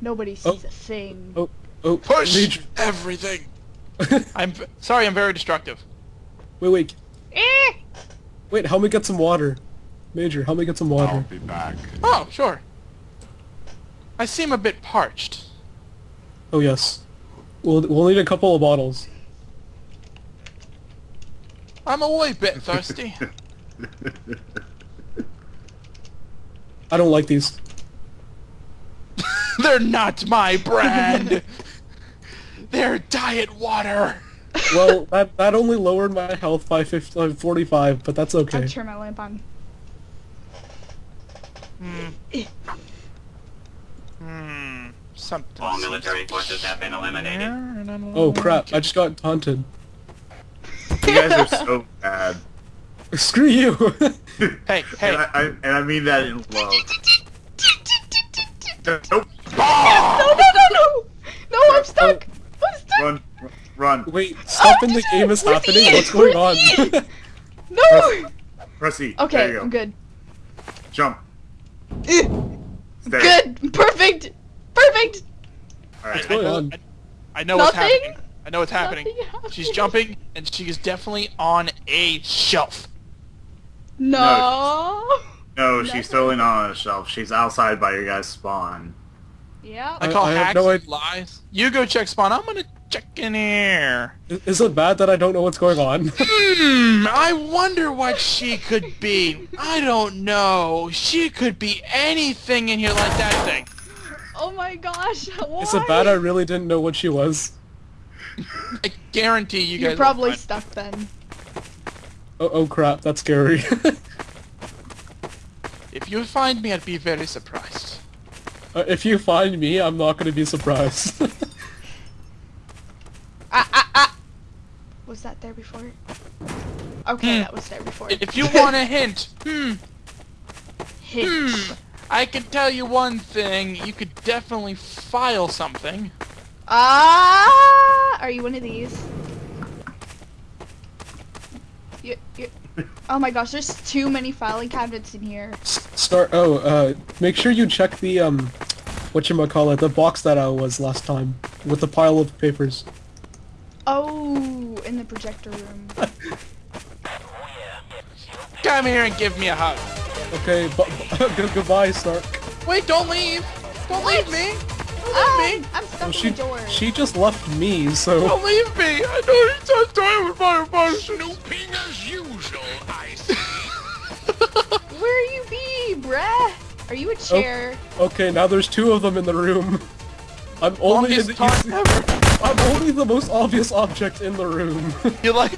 Nobody sees Oh. a thing. Oh, oh, Push Major. everything. I'm sorry. I'm very destructive. Wait, wait, Eh! wait. Help me get some water. Major, help me get some water. I'll water. be back. Oh, sure. I seem a bit parched. Oh yes. We'll we'll need a couple of bottles. I'm a wee bit thirsty. I don't like these. They're not my brand. They're diet water. Well, that that only lowered my health by 50, uh, 45, but that's okay. I'll okay. turn my lamp on. Hmm. Something. All military forces have been eliminated. Oh crap! I just got taunted. You guys are so bad. Screw you! Hey, hey. And I, I, and I mean that in love. Nope. No, no, no, no! No, I'm stuck! I'm stuck! Run, run. Wait, stuff in the game is happening. Ian? What's going on? Where's No! Press E. Okay, there you go. I'm good. Jump. Eh, Good! Perfect! Perfect! All right. What's going I know, on? I, I know what's happening. I know what's happening. Happening. She's jumping, and she is definitely on a shelf. No! No, Nothing. she's totally not on a shelf. She's outside by your guys' spawn. Yeah. I I- call I have hacks no idea- lies. You go check spawn. I'm gonna check in here. Is it bad that I don't know what's going on? Hmm. I wonder what she could be. I don't know. She could be anything in here like that thing. Oh my gosh, why? Is it bad I really didn't know what she was? I guarantee you guys. You're will probably find- stuck then. Oh, oh crap, that's scary. If you find me, I'd be very surprised. Uh, if you find me, I'm not gonna be surprised. Ah, ah, ah! Was that there before? Okay, Hmm. that was there before. If you want a hint, hmm, Hint. hmm, I can tell you one thing. You could definitely file something. Ah! Are you one of these? You, you, oh my gosh, there's too many filing cabinets in here. S- Start. Oh, uh, make sure you check the um, what you call it, the box that I was last time with the pile of papers. Oh, in the projector room. Come here and give me a hug. Okay, bu- good goodbye, Stark. Wait, don't leave. Don't leave me. Don't leave me. I'm stuck Well, in she the door. she just left me, so Don't leave me. I know you're so tired with my emotion. Snooping as usual, I see. Where are you be, bruh? Are you a chair? okay. Now there's two of them in the room. I'm only Longest the talk easy- ever. I'm only the most obvious object in the room. You like?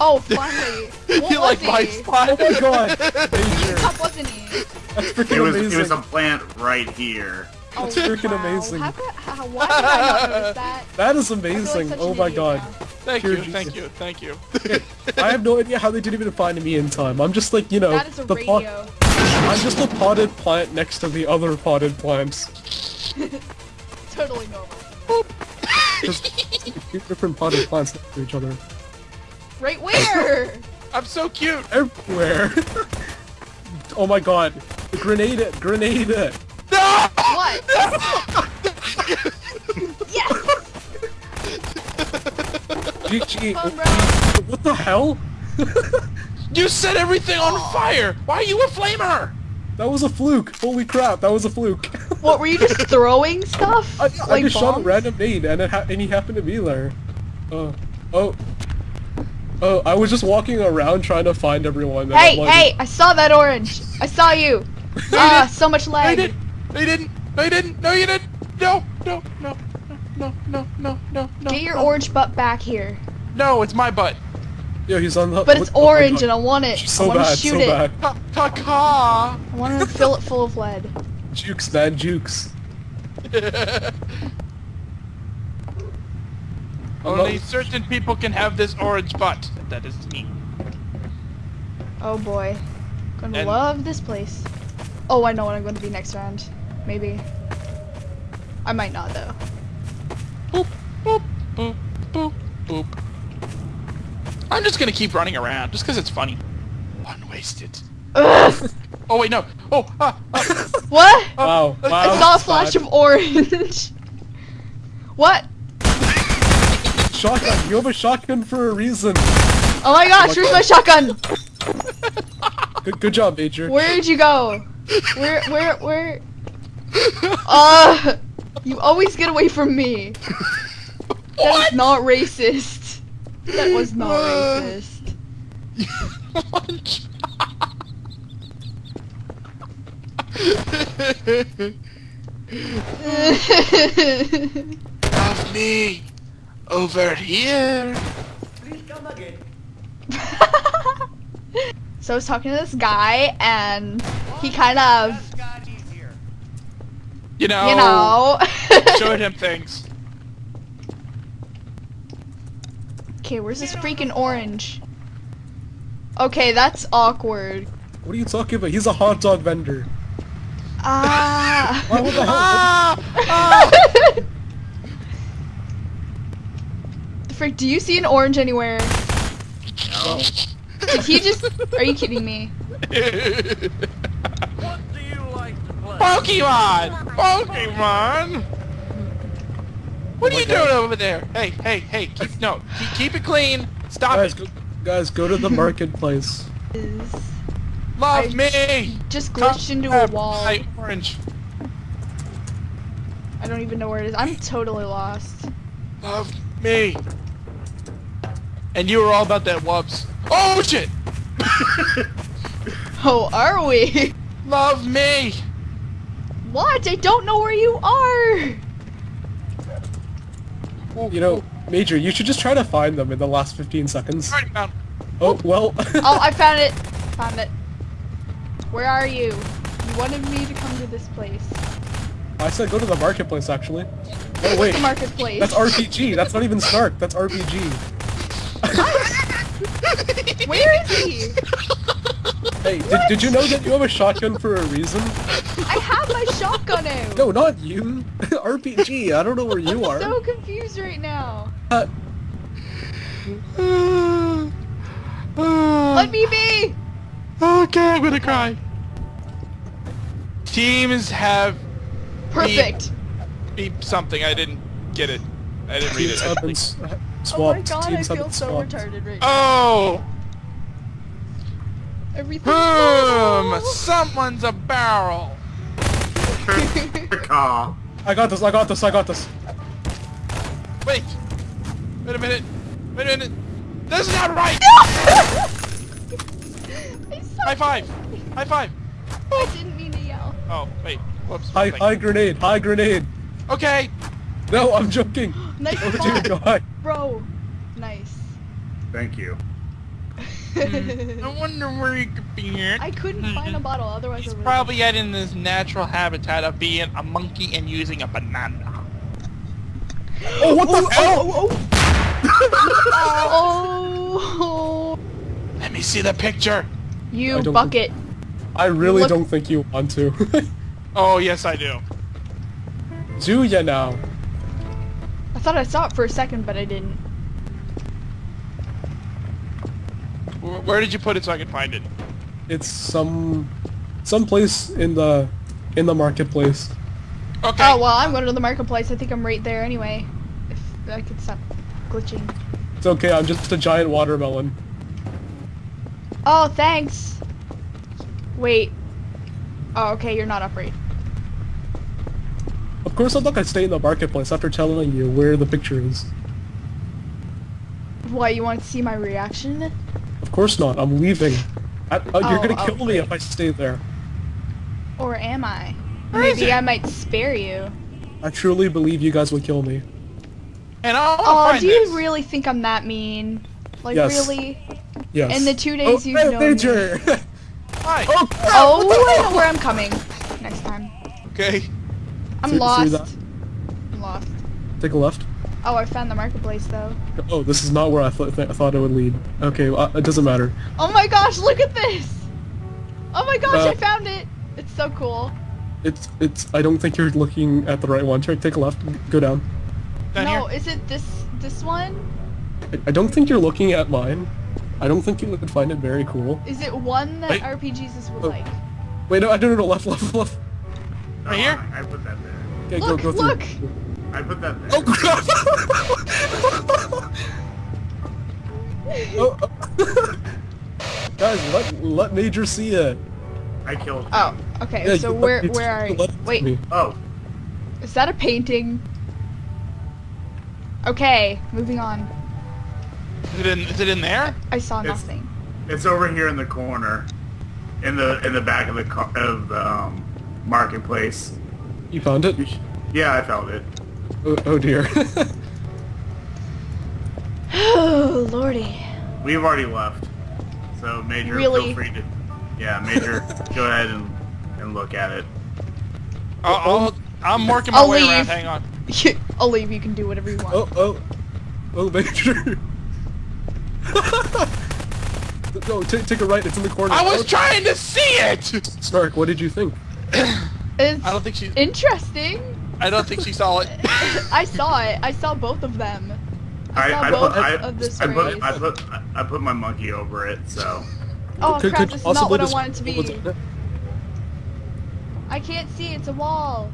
Oh, finally. What you was like my spot? oh my god, Danger. Top wasn't he? That's It was, amazing. it was a plant right here. Oh, That's freaking wow. amazing. How could, how, why did I not notice that? That is I feel like amazing. oh my god. now. Thank Pure you, Jesus. thank you, thank you. I have no idea how they didn't even find me in time. I'm just like, you know, That is a the pot- radio. I'm just a potted plant next to the other potted plants. Totally normal. Just two different potted plants next to each other. Right where? I'm so cute. Everywhere. oh my god. Grenade it! Grenade it! No! what? yes! GG. Come on, bro. What the hell? You set everything on fire. Why are you a flamer? That was a fluke. Holy crap, that was a fluke. What, were you just throwing stuff? I, I like just shot a random nade and it ha and he happened to be there. Oh. Oh. Oh, I was just walking around trying to find everyone. Hey, I'm like, hey! I saw that orange! I saw you! Ah, so much No, you didn't. No, you didn't. No, you didn't. No, you didn't. No, no, no, no, no, no, no, no. Get your no. orange butt back here. No, it's my butt. Yo, he's on the. But it's what- oh orange God. and I want it. So I want bad, to shoot so it. bad. Ta ta ka. I want to fill it full of lead. Jukes, man, jukes. Only certain people can have this orange butt. That is me. Oh boy. Gonna And- love this place. Oh, I know what I'm going to be next round. Maybe. I might not though. Boop, boop, boop, boop, boop. I'm just gonna keep running around, just because it's funny. Unwasted. Ugh! Oh wait, no. Oh, ah, ah. What? Wow. wow. I saw a that's flash of orange. what? Shotgun. You have a shotgun for a reason. Oh my gosh, where's my shotgun? Good, good job, Major. Where'd you go? Where, where, where? Uh, you always get away from me. That is not racist. That was not Uh. racist. Of me. Over here. so I was talking to this guy, and he kind of, You know. you know. Showed him things. Okay, where's this freaking orange? Okay, that's awkward. What are you talking about? He's a hot dog vendor. Ah. Why what the hell? Ah! ah! Frick, do you see an orange anywhere? No. Did he just? Are you kidding me? What do you like to play? Pokemon! Pokemon! What are you God. doing over there? Hey, hey, hey! Keep, no, keep, keep it clean. Stop Guys, it. go, guys, go to the marketplace. Love I me. just Come glitched into a wall. my orange. I don't even know where it is. I'm totally lost. Love me. And you were all about that wubs. Oh shit! Oh, are we? Love me. What? I don't know where you are. You know, Major, you should just try to find them in the last 15 seconds. Already found. Oh, well. Oh, I found it. Found it. Where are you? You wanted me to come to this place. I said go to the marketplace, actually. Oh, wait. The marketplace. That's RPG. That's not even Snark. That's RPG. Where is he? Hey, did, did you know that you have a shotgun for a reason? I shotgun out. No, not you. RPG. I don't know where you I'm are. so confused right now. Uh, Let me be. Okay, I'm gonna cry. Teams have Perfect. beep something. I didn't get it. I didn't read it. have been s- Oh my god, I teams have feel so swapped. retarded right now. Oh! Everything. Boom! Someone's a barrel. Caw. I got this. I got this. I got this. Wait. Wait a minute. Wait a minute. This is not right. High five. High five. I didn't mean to yell. Oh wait. Whoops. High, high grenade. High grenade. Okay. No, I'm joking. Nice Oh spot, dear God. bro. Nice. Thank you. Mm. I wonder where he could be at. I couldn't find a bottle, otherwise He's I would. probably at in this natural habitat of being a monkey and using a banana. Oh, what the hell? Oh, oh, oh. Let me see the picture. You don't bucket. I really Look- don't think you want to. Oh yes, I do. Do ya now? I thought I saw it for a second, but I didn't. Where did you put it so I can find it? It's some, some place in the, in the marketplace. Okay. Oh well, I'm going to the marketplace. I think I'm right there anyway. If I could stop glitching. It's okay. I'm just a giant watermelon. Oh, thanks. Wait. Oh, okay, you're not upright. Of course, I'm not gonna stay in the marketplace after telling you where the picture is. Why, you want to see my reaction? Of course not. I'm leaving. I, uh, you're Oh, gonna oh, kill me if I stay there. Or am I? Where is Maybe? I might spare you. I truly believe you guys would kill me. and I want to Oh, find do you this. really think I'm that mean? Like, Yes. really? Yes. In the two days oh, you've hey, known me. Major. Hi. oh, Oh, I know where I'm coming. Next time. Okay. I'm See- see lost. that? I'm lost. Take a left. Oh, I found the marketplace though. Oh, this is not where I, th- th- I thought it would lead. Okay, well, it doesn't matter. Oh my gosh, look at this! Oh my gosh, Uh, I found it! It's so cool. It's it's. I don't think you're looking at the right one. Try take a left. Go down. Down no, here. is it this this one? I, I don't think you're looking at mine. I don't think you would find it very cool. Is it one that Wait. RPGs would Oh. like? Wait, no, I don't know. Left, left, left. Right here? I, I put that there. Okay, Look, go, go look! through. I put that there. Oh crap! oh, oh. Guys, let let Major see it. I killed. him. Oh, okay, Yeah, so where where are you? Wait, me. Oh, is that a painting? Okay, moving on. Is it in, is it in there? I saw It's- nothing. it's over here in the corner, in the in the back of the car, of the um, marketplace. You found it? Yeah, I found it. Oh, oh dear. Oh lordy. We've already left. So Major, Really? feel free to. Yeah, Major, go ahead and and look at it. I'll, I'll, I'm working my I'll way leave. around. Hang on. I'll leave. You can do whatever you want. oh, oh. Oh, Major. no, take, take a right. It's in the corner. I was Oh, trying to see it. Snark, what did you think? It's I don't think she. interesting. I don't think she saw it. I saw it. I saw both of them. I, saw I both put I, of the I put. I put I put my monkey over it. So Oh Could- crap! could This is not what I describe want it to be. I can't see. It's a wall.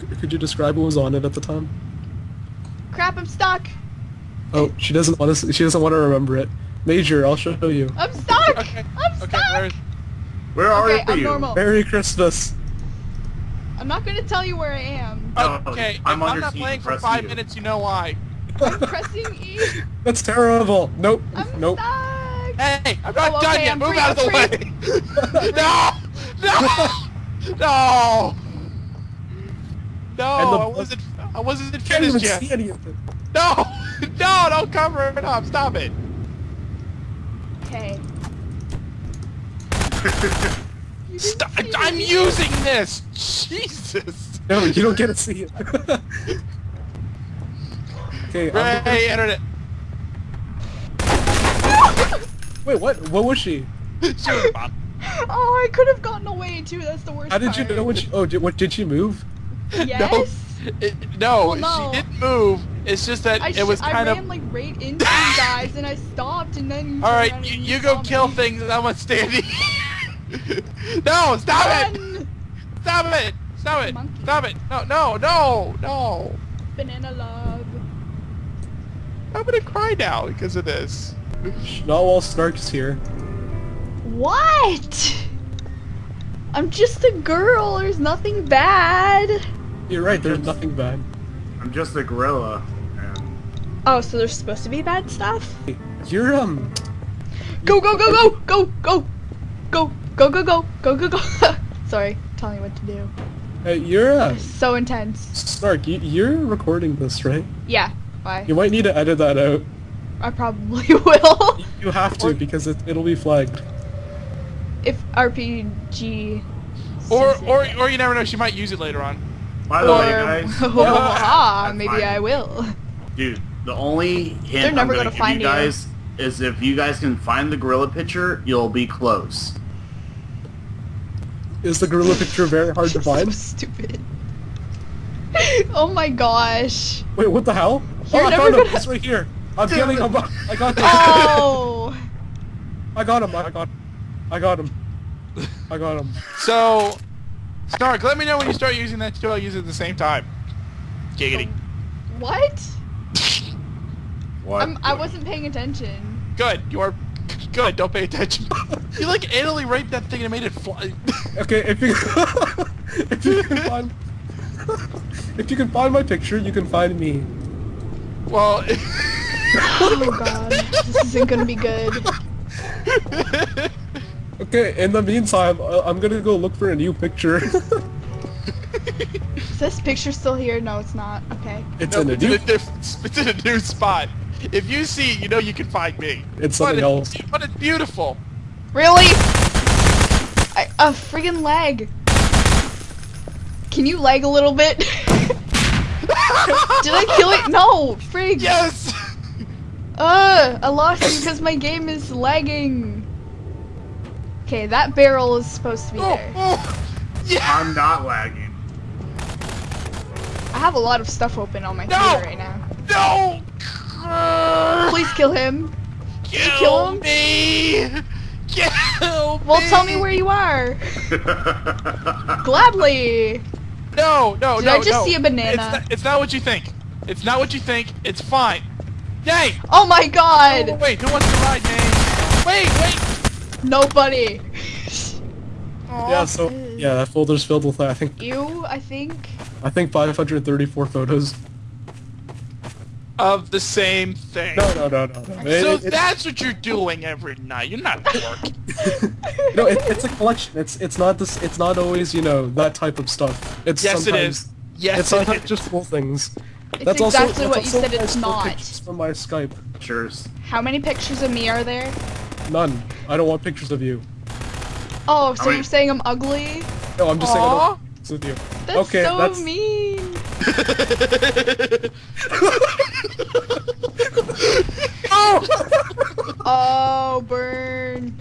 C- Could you describe what was on it at the time? Crap! I'm stuck. Oh, she doesn't want to. She doesn't want to remember it. Major, I'll show you. I'm stuck. Okay. I'm Okay. stuck. Where is, where are Okay, I'm you? normal. Merry Christmas. I'm not gonna tell you where I am. Okay. If I'm I'm, not siege, playing for five you. minutes, you know why. I'm pressing E. That's terrible. Nope. I'm nope. stuck. Hey, I'm not Oh, done yet. I'm Move free, out of the way. no. No. No. No. I wasn't. I wasn't Can't even finished yet. see any of it. No. No. Don't cover it up. Stop it. Okay. You didn't Stop. I'm using this. Jesus. No, you don't get to see it. okay. I'm Ray, internet. Wait, what? What was she? She was about- Oh, I could have gotten away too. That's the worst How did you know when she? Oh, did, what did she move? Yes. It, no, Well, no. she didn't move. It's just that I, it was sh- I kind ran of. like right into you guys, and I stopped, and then. you All turned right, around you, you go kill me. things, and I'm gonna stand here. no, stop it! Run! Stop it! Stop it! Monkey. Stop it! No, no, no, no! Banana love. I'm gonna cry now because of this. Not while Snark's here. What? I'm just a girl. There's nothing bad. You're right. There's nothing bad. I'm just a gorilla. And Oh, so there's supposed to be bad stuff? You're um. Go, go, go, go, go, go, go, go, go, go, go, go, go. Sorry, telling me what to do. Hey, you're uh, So intense. Snark. You, you're recording this, right? Yeah. Bye. You might need to edit that out. I probably will. You- You have to because it, it'll be flagged. if RPG. Or, sees it. or, or you never know. She might use it later on. by the Or, way, guys, ah, That's maybe fine. I will. dude, the only hint They're never I'm gonna, gonna give find you you. guys is if you guys can find the gorilla picture, you'll be close. Is the gorilla picture very hard to so find? stupid. oh my gosh. Wait, what the hell? You're oh, I never found him. gonna- It's right here. I'm getting him. I got him. Oh. I got him. I got. I got him. I got him. So, Snark, let me know when you start using that. So I'll use it at the same time. Giggity. Um, what? What? I'm, I wasn't paying attention. Good. You are good. Don't pay attention. you like anally raped that thing and made it fly. Okay, if you if you can find if you can find my picture, you can find me. well. Oh my god. This isn't gonna be good. Okay, in the meantime, uh, I'm gonna go look for a new picture. Is this picture still here? No, it's not. Okay. it's No, in a it's, in new. a diff- it's in a new spot. If you see, it, you know you can find me. It's But something it- else. But it's beautiful. Really? I, a friggin' leg. Can you lag a little bit? Did I kill it? No, frig. Yes. Uh, I lost because my game is lagging. Okay, that barrel is supposed to be Oh, there. oh. Yeah. I'm not lagging. I have a lot of stuff open on my No! computer right now. No. Please kill him. Kill, kill him? me. Kill Well, tell me where you are. Gladly. No, no, Did no, I just no. see a banana? It's not, it's not what you think. It's not what you think. It's fine. Yay! Oh my Oh, god. wait, who wants to ride me? Wait, wait! Nobody. Yeah, so yeah, that folder's filled with I think You, I think. I think 534 photos. Of the same thing. No, no, no, no, no. It- So it- it- that's what you're doing every night. You're not working. no, it, it's a collection. It's it's not this. It's not always you know that type of stuff. It's yes, it sometimes, is. Yes, It's it sometimes just cool things. It's That's exactly also, what that's you said it's not. pictures From my Skype, Pictures. How many pictures of me are there? none. I don't want pictures of you. Oh, so How you're many- saying I'm ugly? No, I'm just saying I don't Aw. want pictures of you. That's okay, so that's mean. oh! Oh, burn.